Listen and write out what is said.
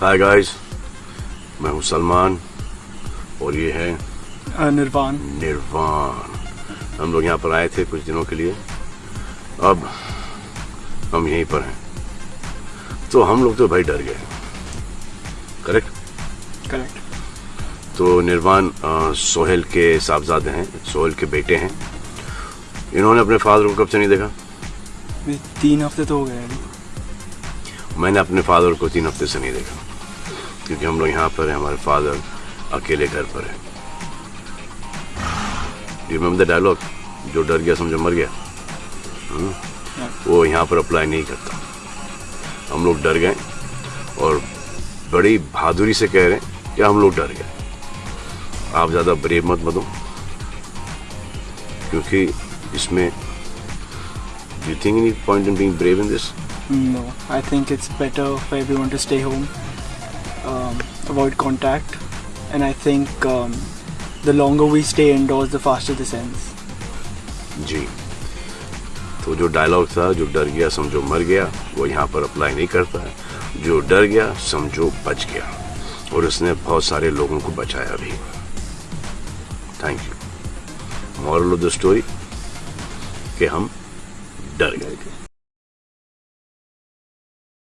Hi guys मैं हूँ सलमान और ये है निर्वाण। निर्वाण। हम लोग यहाँ पर आए थे कुछ दिनों के लिए। अब हम यहीं पर हैं। तो हम लोग तो भाई डर गए। करेक्ट? करेक्ट। तो निर्वाण सोहेल के साहबजादे हैं सोहेल के बेटे हैं। इन्होंने अपने फादर को कब से नहीं देखा? तीन हफ़्ते तो हो गए मैंने अपने फादर को तीन हफ़्ते से नहीं देखा, क्योंकि हम लोग यहाँ पर हैं, हमारे फादर अकेले घर पर है। रिमेम्बर द डायलॉग जो डर गया, समझो मर गया। हम्म? वो यहाँ पर अप्लाई नहीं करता। हम लोग डर गए और बड़ी बहादुरी से कह रहे हैं कि हम लोग डर गए। आप ज़्यादा ब्रेव मत बनो, क्योंकि इसमें you think any point in being brave in this No, I think it's better for everyone to stay home, um, avoid contact, and I think um, the longer we stay indoors, the faster this ends. जी तो जो dialogue था जो डर गया समझो मर गया वो यहाँ पर अप्लाई नहीं करता है जो डर गया समझो बच गया और उसने बहुत सारे लोगों को बचाया भी thank you moral of the story कि हम done.